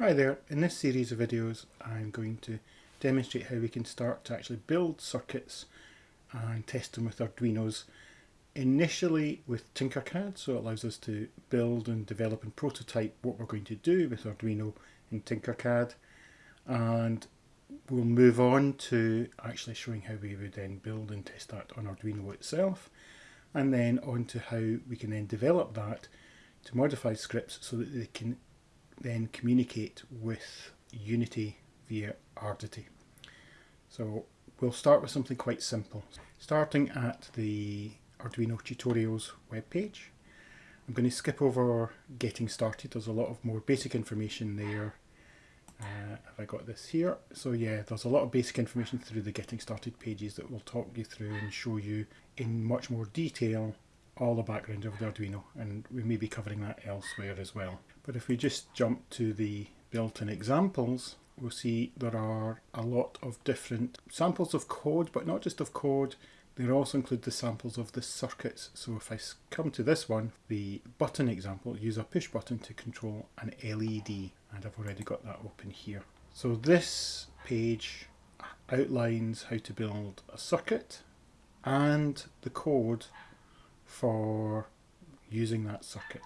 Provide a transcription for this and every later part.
Hi there, in this series of videos I'm going to demonstrate how we can start to actually build circuits and test them with Arduinos initially with Tinkercad so it allows us to build and develop and prototype what we're going to do with Arduino in Tinkercad and we'll move on to actually showing how we would then build and test that on Arduino itself. And then on to how we can then develop that to modify scripts so that they can then communicate with Unity via Ardity. So we'll start with something quite simple. Starting at the Arduino tutorials webpage, I'm going to skip over getting started. There's a lot of more basic information there. Uh, have I got this here? So yeah, there's a lot of basic information through the getting started pages that will talk you through and show you in much more detail all the background of the Arduino and we may be covering that elsewhere as well. But if we just jump to the built-in examples, we'll see there are a lot of different samples of code, but not just of code, they also include the samples of the circuits. So if I come to this one, the button example, use a push button to control an LED, and I've already got that open here. So this page outlines how to build a circuit and the code for using that circuit,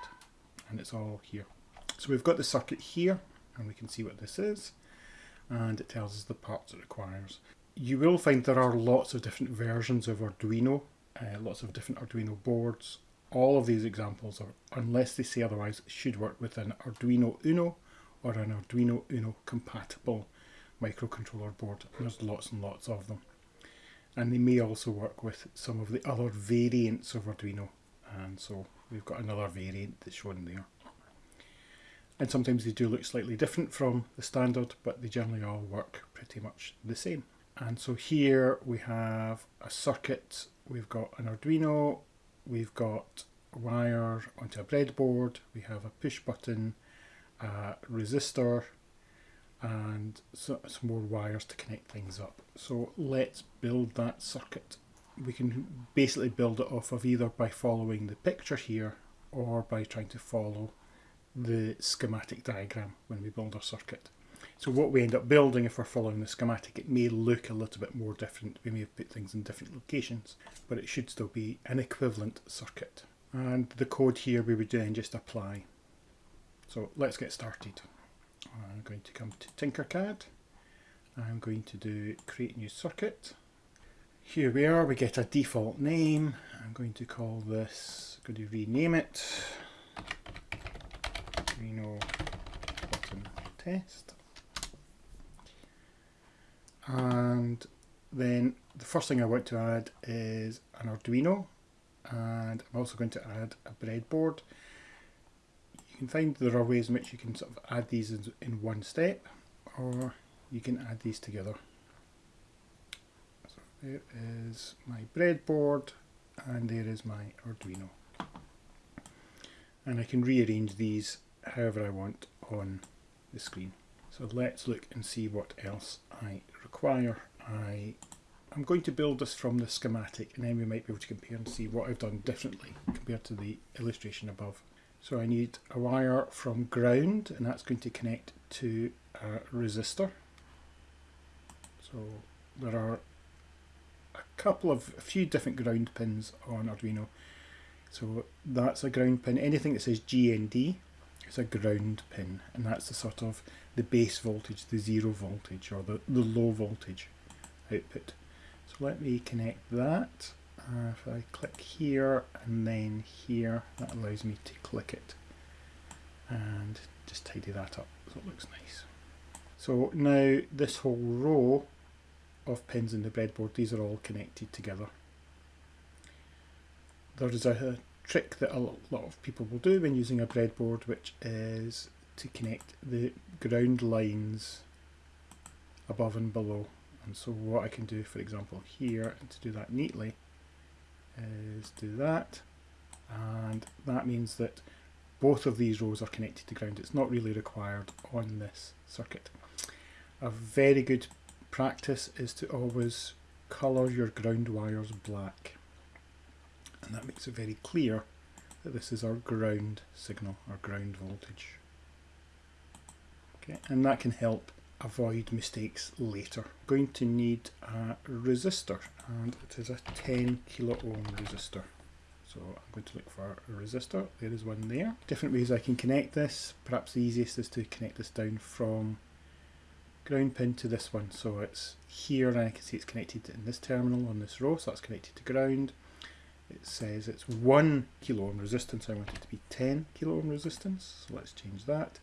and it's all here. So we've got the circuit here and we can see what this is and it tells us the parts it requires. You will find there are lots of different versions of Arduino, uh, lots of different Arduino boards. All of these examples, are, unless they say otherwise, should work with an Arduino Uno or an Arduino Uno compatible microcontroller board. There's lots and lots of them. And they may also work with some of the other variants of Arduino. And so we've got another variant that's shown there and sometimes they do look slightly different from the standard but they generally all work pretty much the same. And so here we have a circuit, we've got an Arduino, we've got wire onto a breadboard, we have a push button, a resistor and so, some more wires to connect things up. So let's build that circuit. We can basically build it off of either by following the picture here or by trying to follow the schematic diagram when we build our circuit. So what we end up building if we're following the schematic, it may look a little bit more different. We may have put things in different locations, but it should still be an equivalent circuit. And the code here we would then just apply. So let's get started. I'm going to come to Tinkercad. I'm going to do create new circuit. Here we are, we get a default name. I'm going to call this, I'm going to rename it Arduino button test. And then the first thing I want to add is an Arduino and I'm also going to add a breadboard. Can find there are ways in which you can sort of add these in, in one step or you can add these together. So there is my breadboard and there is my Arduino. And I can rearrange these however I want on the screen. So let's look and see what else I require. I, I'm going to build this from the schematic and then we might be able to compare and see what I've done differently compared to the illustration above. So I need a wire from ground and that's going to connect to a resistor. So there are a couple of, a few different ground pins on Arduino. So that's a ground pin. Anything that says GND is a ground pin and that's the sort of the base voltage, the zero voltage or the, the low voltage output. So let me connect that. Uh, if I click here and then here, that allows me to click it and just tidy that up so it looks nice. So now this whole row of pins in the breadboard, these are all connected together. There is a trick that a lot of people will do when using a breadboard which is to connect the ground lines above and below and so what I can do for example here and to do that neatly is do that and that means that both of these rows are connected to ground. It's not really required on this circuit. A very good practice is to always colour your ground wires black and that makes it very clear that this is our ground signal, our ground voltage. Okay, and that can help avoid mistakes later. Going to need a resistor and it is a 10 kilo ohm resistor. So I'm going to look for a resistor. There is one there. Different ways I can connect this. Perhaps the easiest is to connect this down from ground pin to this one. So it's here and I can see it's connected in this terminal on this row. So that's connected to ground. It says it's 1 kilo ohm resistance. I want it to be 10 kilo ohm resistance. So let's change that.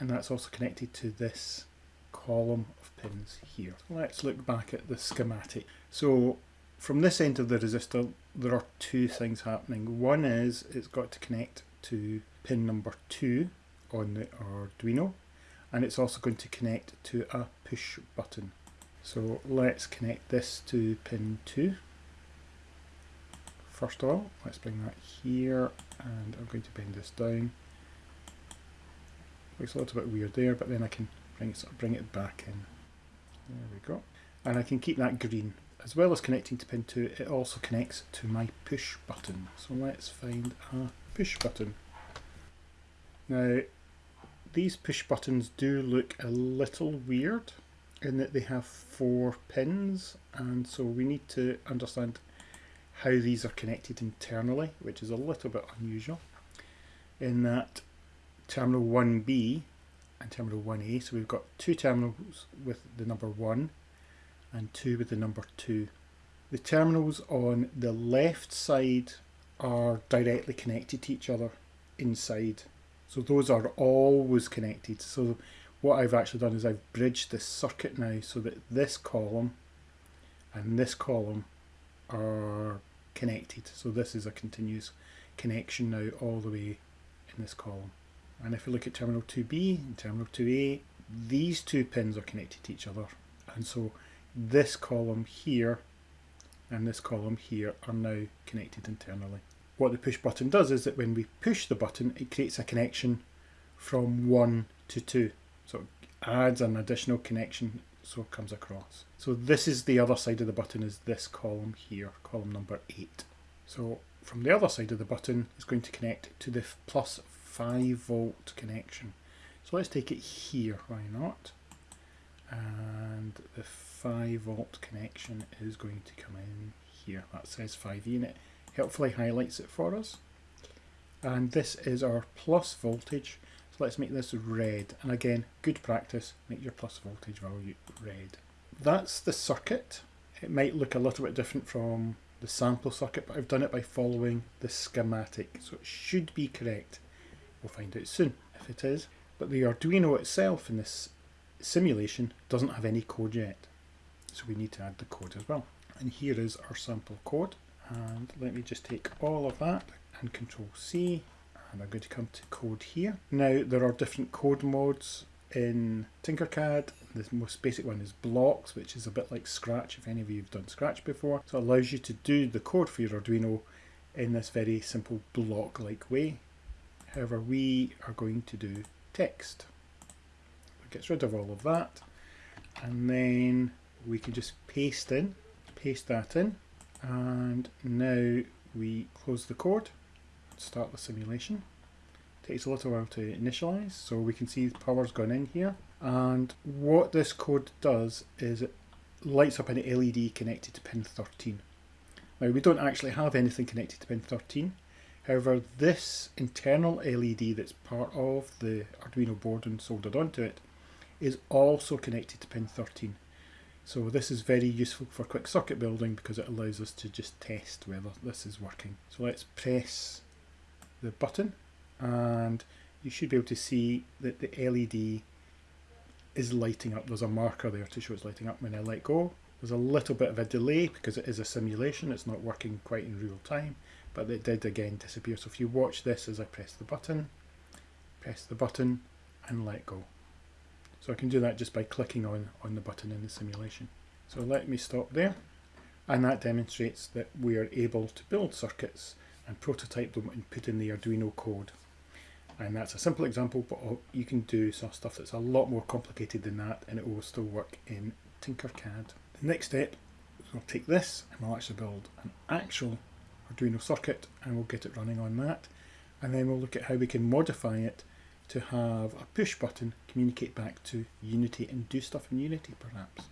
And that's also connected to this column of pins here. Let's look back at the schematic. So from this end of the resistor there are two things happening. One is it's got to connect to pin number 2 on the Arduino and it's also going to connect to a push button. So let's connect this to pin 2. First of all, let's bring that here and I'm going to bend this down. Looks a little bit weird there, but then I can bring it, bring it back in. There we go. And I can keep that green. As well as connecting to pin 2, it also connects to my push button. So let's find a push button. Now, these push buttons do look a little weird in that they have four pins and so we need to understand how these are connected internally which is a little bit unusual in that terminal 1B and terminal 1A so we've got two terminals with the number 1 and two with the number 2. The terminals on the left side are directly connected to each other inside so those are always connected. So what I've actually done is I've bridged this circuit now so that this column and this column are connected. So this is a continuous connection now all the way in this column. And if we look at terminal 2B and terminal 2A, these two pins are connected to each other. And so this column here and this column here are now connected internally what the push button does is that when we push the button, it creates a connection from 1 to 2. So it adds an additional connection so it comes across. So this is the other side of the button is this column here, column number 8. So from the other side of the button is going to connect to the plus 5 volt connection. So let's take it here, why not? And the 5 volt connection is going to come in here. That says 5 unit helpfully highlights it for us. And this is our plus voltage. So let's make this red. And again, good practice, make your plus voltage value red. That's the circuit. It might look a little bit different from the sample circuit, but I've done it by following the schematic. So it should be correct. We'll find out soon if it is. But the Arduino itself in this simulation doesn't have any code yet. So we need to add the code as well. And here is our sample code and let me just take all of that and control C and I'm going to come to code here. Now there are different code modes in Tinkercad. The most basic one is blocks which is a bit like Scratch if any of you have done Scratch before. So it allows you to do the code for your Arduino in this very simple block like way. However we are going to do text. It gets rid of all of that. And then we can just paste in, paste that in. And now we close the code start the simulation. It takes a little while to initialize so we can see the power's gone in here. And what this code does is it lights up an LED connected to pin 13 now we don't actually have anything connected to pin 13 however this internal LED that's part of the Arduino board and soldered onto it is also connected to pin 13 so this is very useful for quick circuit building because it allows us to just test whether this is working. So let's press the button and you should be able to see that the LED is lighting up. There's a marker there to show it's lighting up when I let go. There's a little bit of a delay because it is a simulation, it's not working quite in real time, but it did again disappear. So if you watch this as I press the button, press the button and let go. So I can do that just by clicking on, on the button in the simulation. So let me stop there. And that demonstrates that we are able to build circuits and prototype them and put in the Arduino code. And that's a simple example, but you can do some stuff that's a lot more complicated than that and it will still work in Tinkercad. The next step is we'll take this and we'll actually build an actual Arduino circuit and we'll get it running on that. And then we'll look at how we can modify it to have a push button communicate back to Unity and do stuff in Unity perhaps.